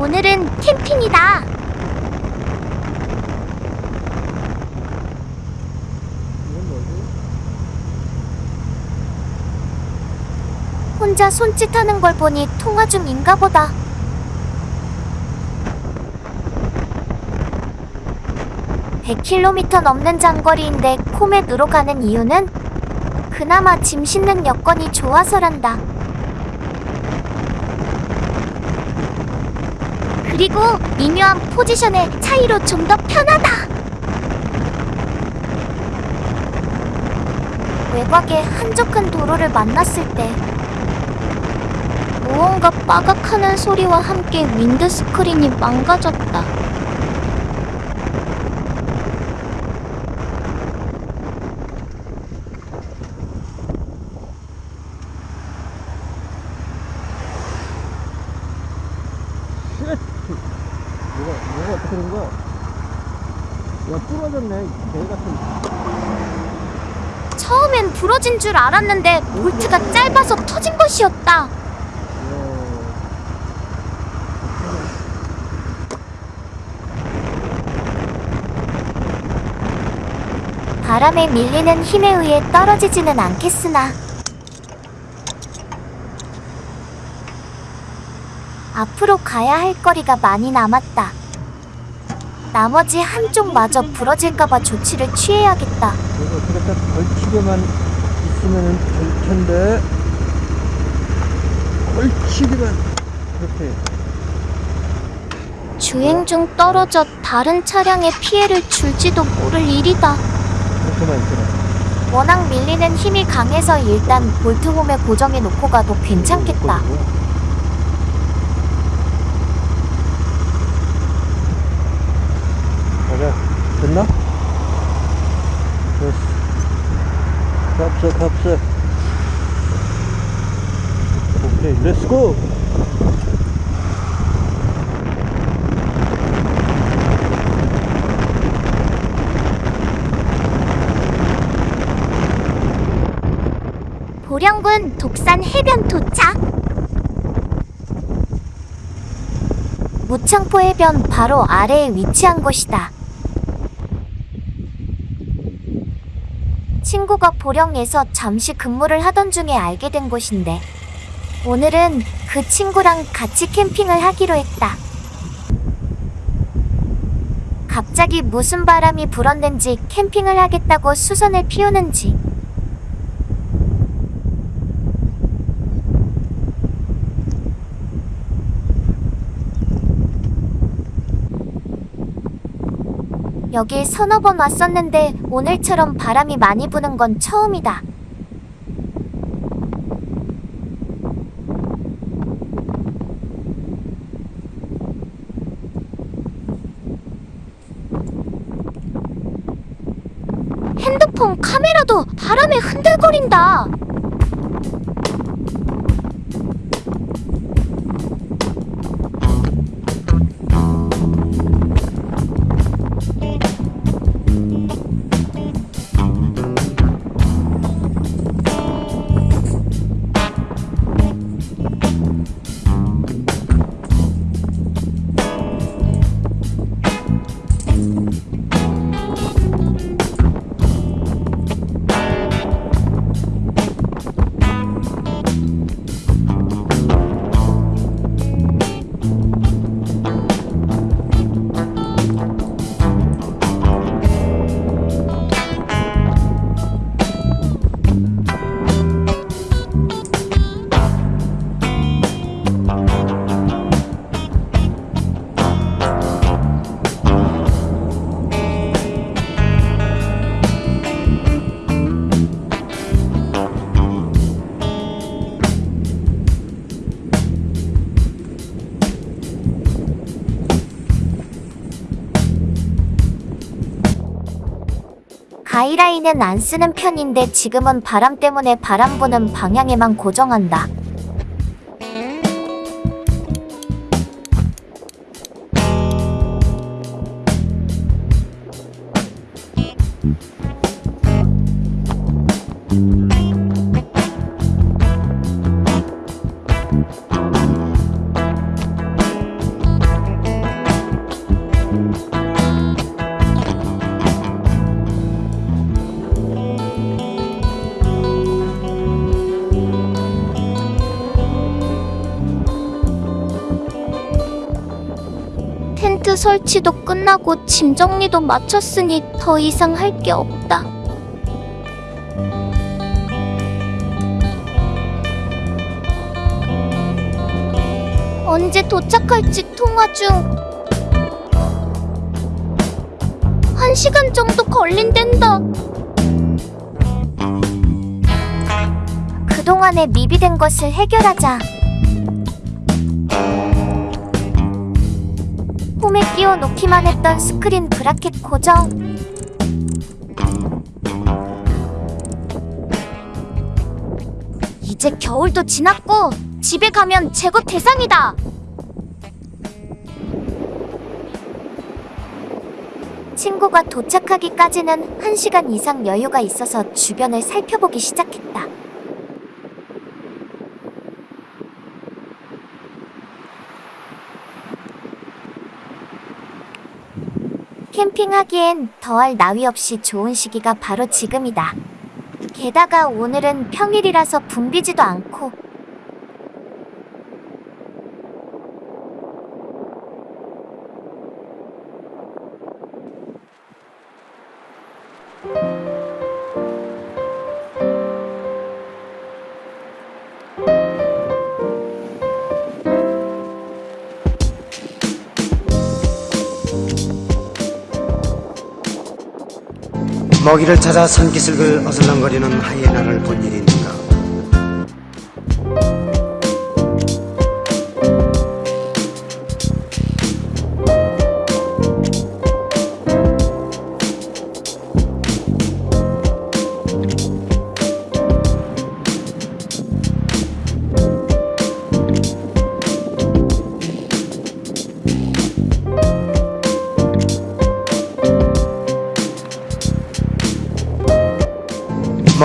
오늘은 캠핑이다. 혼자 손짓하는 걸 보니 통화 중인가 보다. (100km) 넘는 장거리인데 코멧으로 가는 이유는 그나마 짐 싣는 여건이 좋아서란다. 그리고 미묘한 포지션의 차이로 좀 더 편하다. 외곽의 한적한 도로를 만났을 때 무언가 빠각하는 소리와 함께 윈드스크린이 망가졌다. Shit! 뭐가, 뭐가 어떻게 된 거야? 이개 같은. 처음엔 부러진 줄 알았는데 볼트가 짧아서 터진 것이었다. 야. 바람에 밀리는 힘에 의해 떨어지지는 않겠으나 앞으로 가야 할 거리가 많이 남았다. 나머지 한쪽마저 부러질까봐 조치를 취해야겠다. 어떻게 딱 걸치게만 있으면 될 텐데. 걸치기만. 그렇게. 주행 중 떨어져 다른 차량에 피해를 줄지도 모를 일이다. 그렇게만 있잖아. 워낙 밀리는 힘이 강해서 일단 볼트홈에 고정해 놓고 가도 괜찮겠다. 가자. 됐나? 됐어. 값세, 값세. 오케이, 렛츠고! 보령군 독산 해변 도착. 무창포 해변 바로 아래에 위치한 곳이다. 친구가 보령에서 잠시 근무를 하던 중에 알게 된 곳인데 오늘은 그 친구랑 같이 캠핑을 하기로 했다. 갑자기 무슨 바람이 불었는지 캠핑을 하겠다고 수선을 피우는지 여기 서너 번 왔었는데 오늘처럼 바람이 많이 부는 건 처음이다. 핸드폰 카메라도 바람에 흔들거린다. 가이라인은 안 쓰는 편인데 지금은 바람 때문에 바람 부는 방향에만 고정한다. 텐트 설치도 끝나고 짐 정리도 마쳤으니 더 이상 할 게 없다. 언제 도착할지 통화 중. 한 시간 정도 걸린댄다. 그동안에 미비된 것을 해결하자. 홈에 끼워 놓기만 했던 스크린 브라켓 고정. 이제 겨울도 지났고 집에 가면 제거 대상이다. 친구가 도착하기까지는 한시간 이상 여유가 있어서 주변을 살펴보기 시작했다. 캠핑하기엔 더할 나위 없이 좋은 시기가 바로 지금이다. 게다가 오늘은 평일이라서 붐비지도 않고 먹이를 찾아 산기슭을 어슬렁거리는 하이에나를 본 일이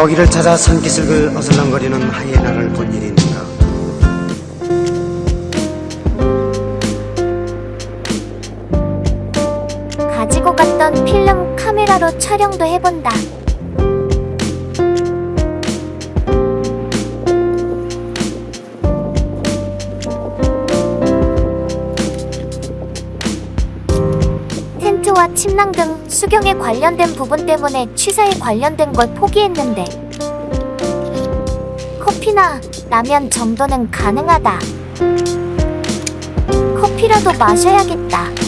먹이를 찾아 산기슭을 어슬렁거리는 하이에나를 본 일이 있는가 가지고 갔던 필름 카메라로 촬영도 해본다. 침낭 등 수경에 관련된 부분 때문에 취사에 관련된 걸 포기했는데 커피나 라면 정도는 가능하다. 커피라도 마셔야겠다.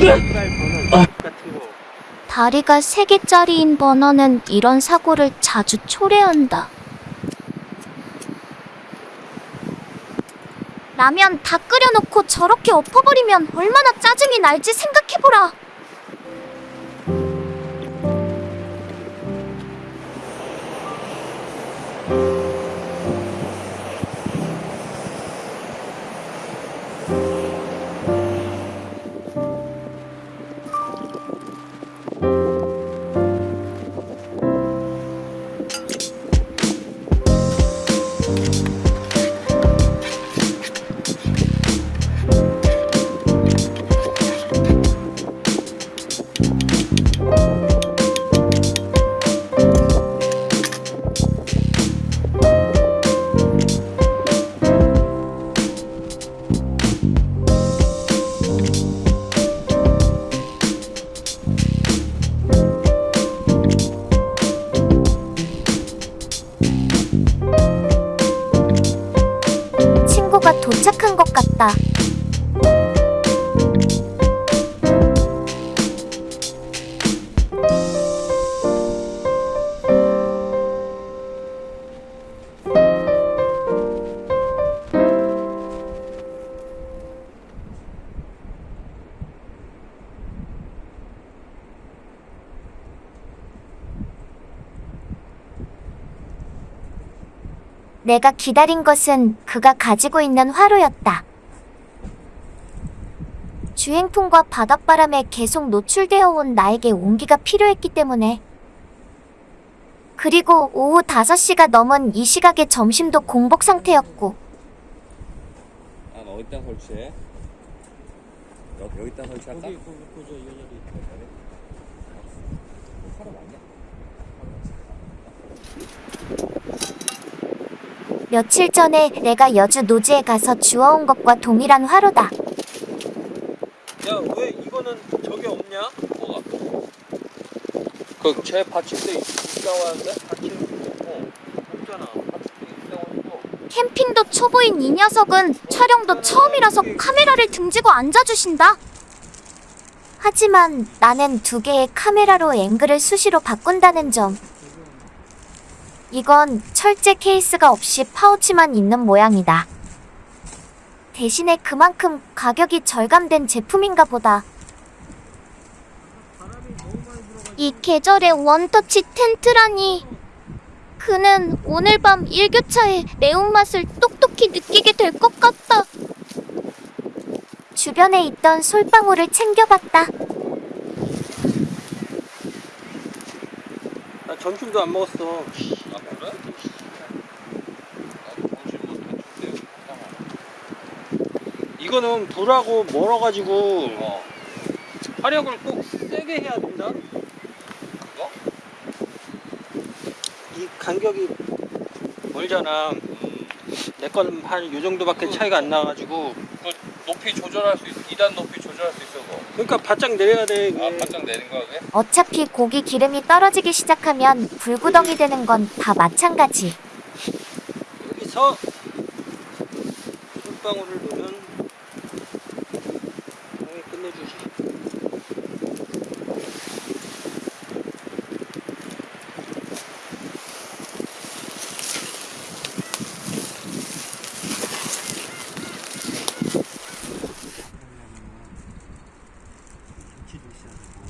같은 거 다리가 3개짜리인 버너는 이런 사고를 자주 초래한다. 라면 다 끓여놓고 저렇게 엎어버리면 얼마나 짜증이 날지 생각해보라. 내가 기다린 것은 그가 가지고 있는 화로였다. 주행풍과 바닷바람에 계속 노출되어 온 나에게 온기가 필요했기 때문에 그리고 오후 5시가 넘은 이 시각에 점심도 공복 상태였고 아, 너 어디다 설치해? 여기, 여기다 설치할까? 거기 거기 이 자리 사람 아니야? 며칠 전에 내가 여주 노지에 가서 주워온 것과 동일한 화로다. 야 왜 이거는 저게 없냐? 뭐가? 그제 받침대 있다고 하는데? 받침 어 없잖아 캠핑도 초보인 이 녀석은 촬영도 처음이라서 카메라를 등지고 앉아주신다. 하지만 나는 두 개의 카메라로 앵글을 수시로 바꾼다는 점. 이건 철제 케이스가 없이 파우치만 있는 모양이다. 대신에 그만큼 가격이 절감된 제품인가 보다. 이 계절의 원터치 텐트라니. 그는 오늘 밤 일교차의 매운맛을 똑똑히 느끼게 될 것 같다. 주변에 있던 솔방울을 챙겨봤다. 나 점심도 안 먹었어 아, 그래? 해준대. 이거는 불하고 멀어가지고 어. 화력을 꼭 세게 해야 된다 그거? 이 간격이 멀잖아 음. 내 거는 한 요 정도밖에 차이가 안 나가지고 그 높이 조절할 수 있어. 2단 높이 조절할 수 있어, 그거. 그러니까 바짝 내려야 돼 이게. 아, 바짝 내린 거야, 그게? 어차피 고기 기름이 떨어지기 시작하면 불구덩이 되는 건 다 마찬가지. 여기서 물방울을 넣으면 형이 끝내주지 김치도 있어야 되고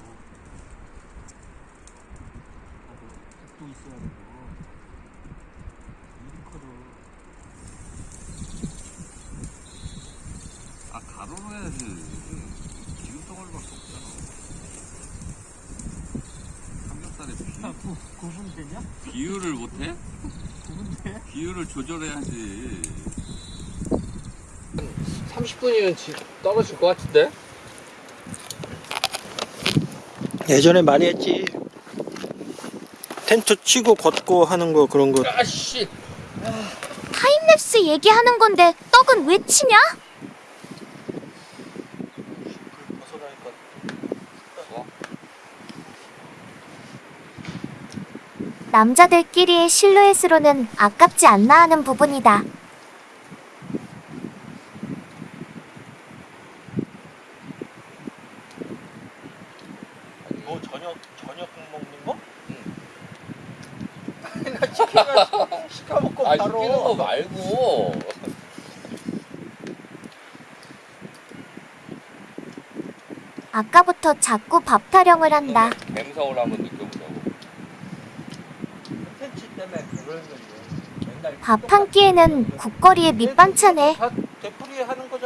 국도 있어야 되고 밀크도 아, 가로로 해야지. 기름 덩어리 밖에 없잖아. 삼겹살에 비, 구분 되냐? 비율을 못해? 구분 돼? 비율을 조절해야지. 30분이면 떨어질 것 같은데? 예전에 많이 했지 텐트 치고 걷고 하는 거 그런 거 아씨! 타임랩스 얘기하는 건데 떡은 왜 치냐? 남자들끼리의 실루엣으로는 아깝지 않나 하는 부분이다. 뭐 저녁 저녁 먹는 거? 응. 나 치킨을 시켜 먹고 아, 바로 시키는 거 말고. 아까부터 자꾸 밥 타령을 한다. 한번 느껴보자고. 텐트 때문에 그러는 건데 맨날 밥 한 끼에는 국거리에 밑반찬에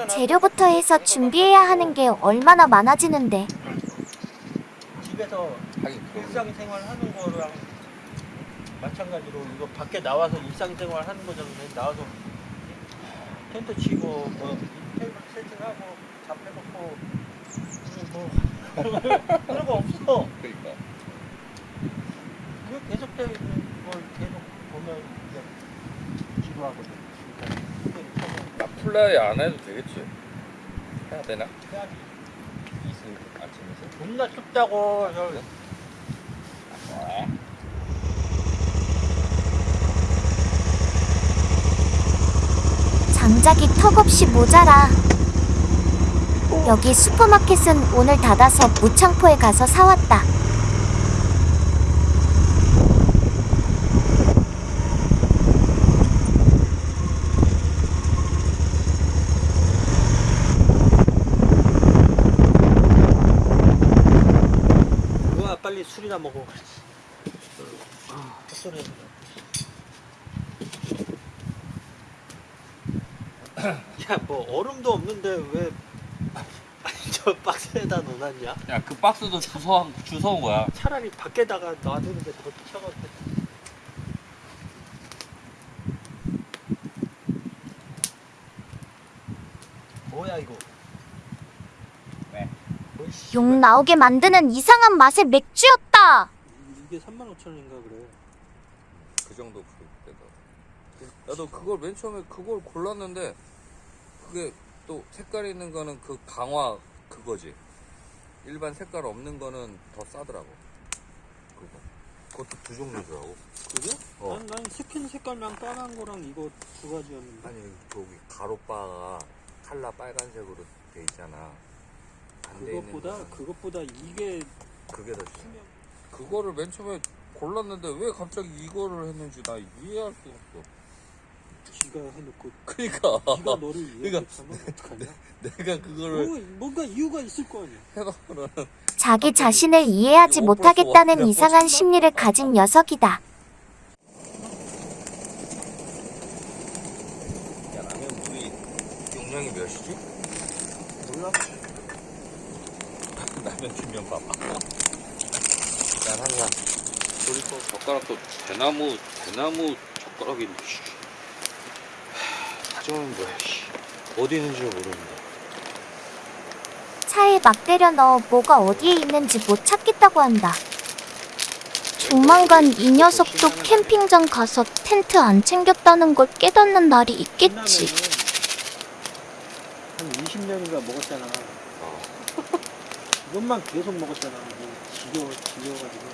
재료부터 해서 준비해야 하는 게 얼마나 많아지는데. 집에서 하긴 그거. 일상생활 하는 거랑 마찬가지로 이거 밖에 나와서 일상생활 하는 거잖아 나와서 텐트 치고 뭐 테이블 세팅하고 잡 해놓고 뭐 그런 거 없어 그러니까. 그게 계속 되어 있는 걸 계속 보면 이제 지루하거든 그러니까 그게 참나 플라이 안 해도 되겠지. 해야 되나? 해야지 이슬 아침에서? 존나 춥다고 저 아, 장작이 턱없이 모자라. 여기 슈퍼마켓은 오늘 닫아서 무창포에 가서 사왔다. 먹어. 그렇지 헛소리 야, 뭐 얼음도 없는데 왜저 박스에다 넣어놨냐? 야, 그 박스도 주워 주워온 거야. 차라리 밖에다가 놔두는 게 더 차갑겠다 뭐야 이거? 용 뭐, 나오게 만드는 이상한 맛의 맥주였다. 이게 35,000원인가 그래. 그 정도 그때다. 나도 그걸 맨 처음에 그걸 골랐는데 그게 또 색깔 있는 거는 그 강화 그거지. 일반 색깔 없는 거는 더 싸더라고. 그거. 그것도 두 종류더라고. 그게? 어. 난, 난 스킨 색깔랑 까만 거랑 이거 두 가지였는데. 아니 저기 가로바가 칼라 빨간색으로 돼 있잖아. 안 돼 있는 그것보다 거는 그것보다 이게 그게 더 중요해. 그거를 맨 처음에 골랐는데 왜 갑자기 이거를 했는지 나 이해할 수 없어. 지가 해놓고 그러니까 지가 너를 이해하면 어떡하냐? 내가 그거를 뭐, 뭔가 이유가 있을 거 아니야. 해놓으면 자기 자신을 이해하지 못하겠다는 이상한 심리를 가진 녀석이다. 야 라면 물이 용량이 몇이지? 몰라? 라면 주면 봐봐. 난 항상 그리고 젓가락도 대나무 대나무 젓가락인데 뭐야 씨. 어디 있는지 모르는데. 차에 막 때려 넣어 뭐가 어디에 있는지 못 찾겠다고 한다. 조만간 이 녀석도 캠핑장 가서 텐트 안 챙겼다는 걸 깨닫는 날이 있겠지. 한 20년인가 먹었잖아. 어. 이것만 계속 먹었잖아. 뭐 지겨워, 지겨워가지고.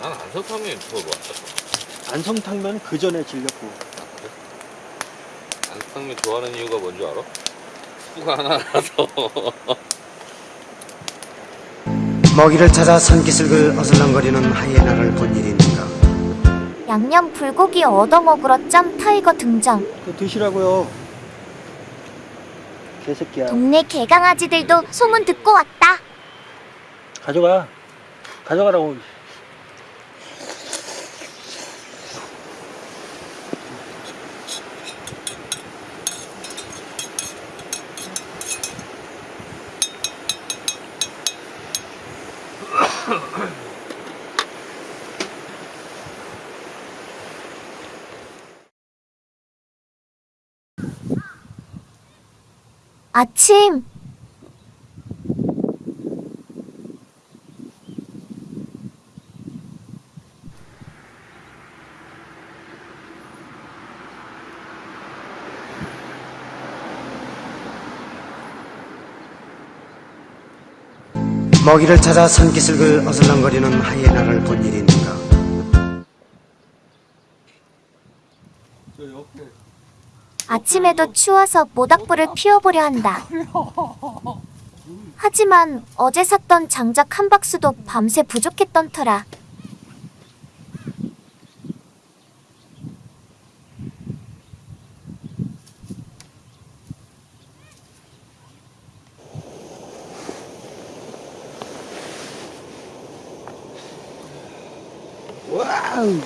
난 안성탕면이 더 좋았어. 안성탕면 그 전에 질렸고. 아, 그래? 안성탕면 좋아하는 이유가 뭔지 알아? 수프가 하나라서. 먹이를 찾아 산기슭을 어슬렁거리는 하이에나를 본 일이 있는가 양념 불고기 얻어먹으러 짬 타이거 등장. 그 드시라고요. 개새끼야. 동네 개강아지들도 소문 듣고 왔다. 가져가. 가져가라고. 아침. 먹이를 찾아 산기슭을 어슬렁거리는 하이에나를 본 일이 있는가. 아침에도 추워서 모닥불을 피워보려 한다. 하지만 어제 샀던 장작 한 박스도 밤새 부족했던 터라 와우.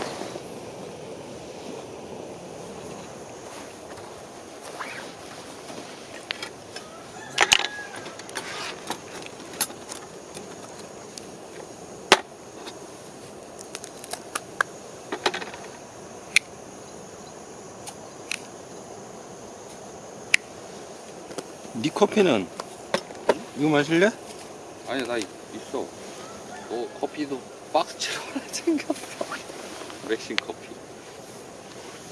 네 커피는 이거 마실래? 아니 나 있- 있어. 너 커피도 박스채로 하나 챙겼어. 맥심 커피.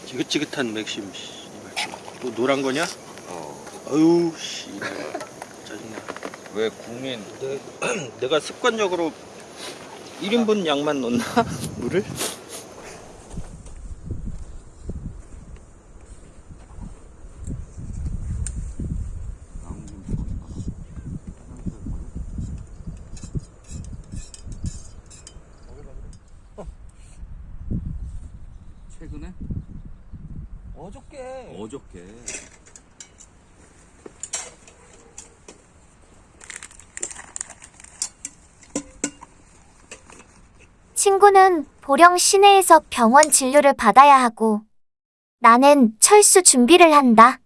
지긋지긋한 맥심. 씨발. 또 노란 거냐? 어. 아유 씨. 짜증나. 왜 국민 내, 내가 습관적으로 1인분 양만 넣나? 물을? 최근에 어저께. 어저께 친구는 보령 시내에서 병원 진료를 받아야 하고 나는 철수 준비를 한다.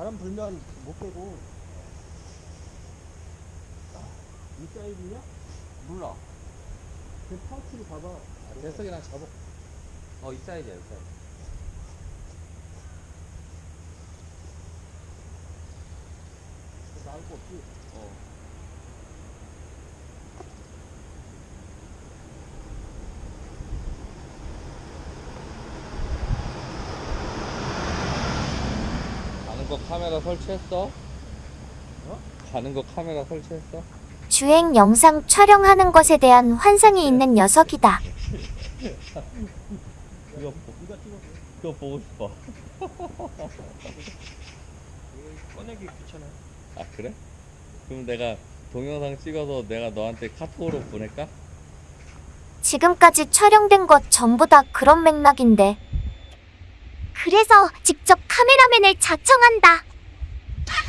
바람 불면 못 빼고. 아, 이 사이즈냐? 몰라. 그 파우치를 봐봐. 됐어 그냥 잡아. 어 이 사이즈야 이 사이즈. 나올 거 없지? 어. 거 카메라 설치했어? 어? 가는 거 카메라 설치했어? 주행 영상 촬영하는 것에 대한 환상이 있는 녀석이다. 그거. 그거 보고 싶어. 꺼내기 귀찮아. 아 그래? 그럼 내가 동영상 찍어서 내가 너한테 카톡으로 보낼까? 지금까지 촬영된 것 전부 다 그런 맥락인데. 그래서 직접 카메라맨을 자청한다.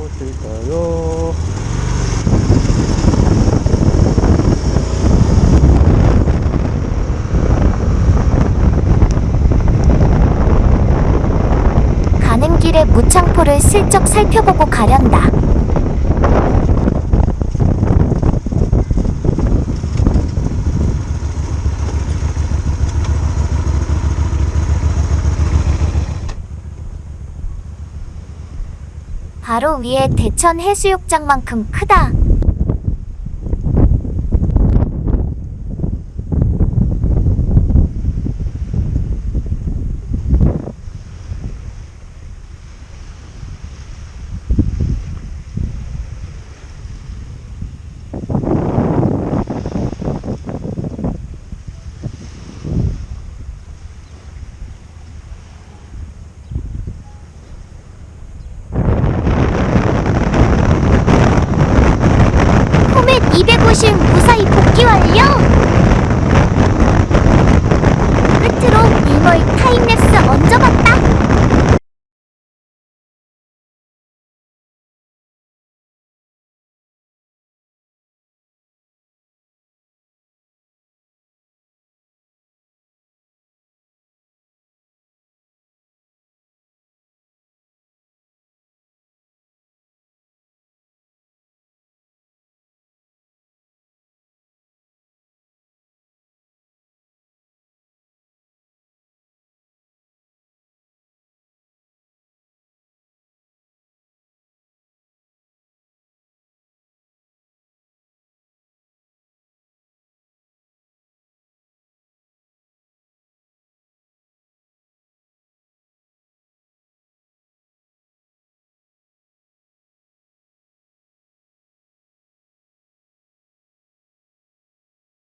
가보실까요? 가는 길에 무창포를 슬쩍 살펴보고 가련다. 바로 위에 대천 해수욕장만큼 크다.